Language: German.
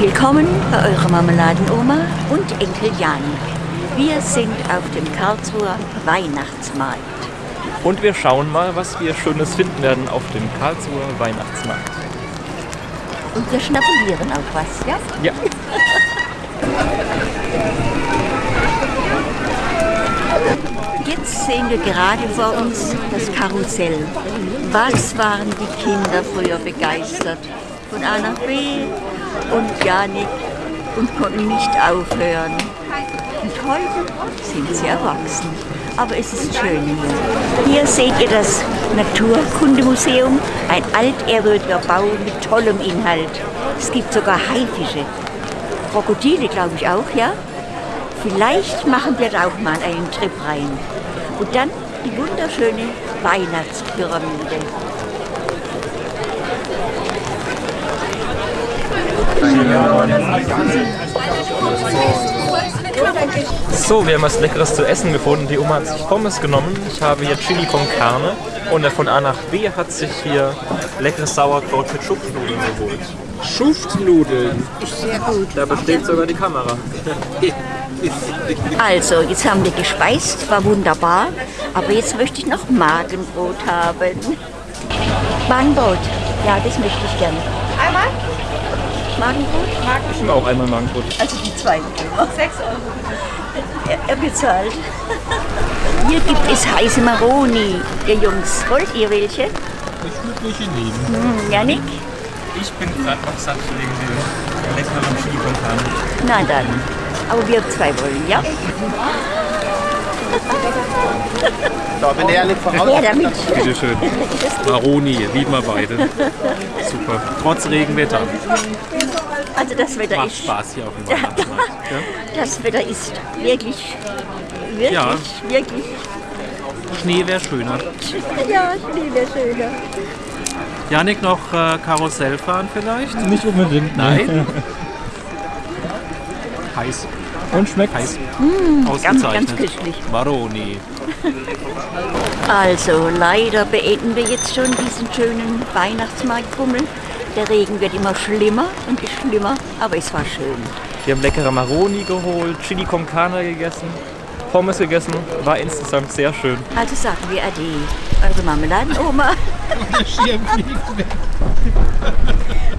Willkommen bei eurer Marmeladenoma und Enkel Janik. Wir sind auf dem Karlsruher Weihnachtsmarkt. Und wir schauen mal, was wir Schönes finden werden auf dem Karlsruher Weihnachtsmarkt. Und wir schnabulieren auch was, ja? Ja. Jetzt sehen wir gerade vor uns das Karussell. Was waren die Kinder früher begeistert? Von A nach B und Janik und konnten nicht aufhören. Und heute sind sie erwachsen. Aber es ist schön hier. Hier seht ihr das Naturkundemuseum, ein altehrwürdiger Bau mit tollem Inhalt. Es gibt sogar Haifische. Krokodile, glaube ich auch, ja? Vielleicht machen wir da auch mal einen Trip rein. Und dann die wunderschöne Weihnachtspyramide. So, wir haben was Leckeres zu essen gefunden. Die Oma hat sich Pommes genommen. Ich habe hier Chili con Carne. Und der von A nach B hat sich hier leckeres Sauerkraut mit Schupfnudeln geholt. Schuftnudeln. Sehr gut. Da besteht sogar die Kamera. Also, jetzt haben wir gespeist, war wunderbar. Aber jetzt möchte ich noch Magenbrot haben. Magenbrot, ja, das möchte ich gerne. Einmal? Magenbrot? Ich nehme auch einmal Magenbrot. Also die zwei. Sechs Euro. Er, er bezahlt. Hier gibt es heiße Maroni, ihr Jungs. Wollt ihr welche? Ich würde welche nehmen. Hm, Janik? Ich bin gerade noch satt wegen dem leckeren Chili. Na dann. Aber wir zwei wollen, ja? So, wenn der nicht voraus Her damit. Bitte schön. Maroni, lieben wir beide. Super. Trotz Regenwetter. Also das Wetter Macht ist, Spaß hier auf dem Weihnachtsmarkt. Ja? das Wetter ist wirklich, wirklich, Ja. wirklich, Schnee wäre schöner. ja, Schnee wäre schöner. Janik, noch äh, Karussell fahren vielleicht? Nicht unbedingt. Nein? Heiß. Und schmeckt Heiß. Ganz, ganz Ausgezeichnet. köstlich. Maroni. Also leider beenden wir jetzt schon diesen schönen Weihnachtsmarktbummel. Der Regen wird immer schlimmer und schlimmer, aber es war schön. Wir haben leckere Maroni geholt, Chili con Carne gegessen, Pommes gegessen. War insgesamt sehr schön. Also sagen wir Ade, eure Marmeladenoma. Der Schirm fliegt weg.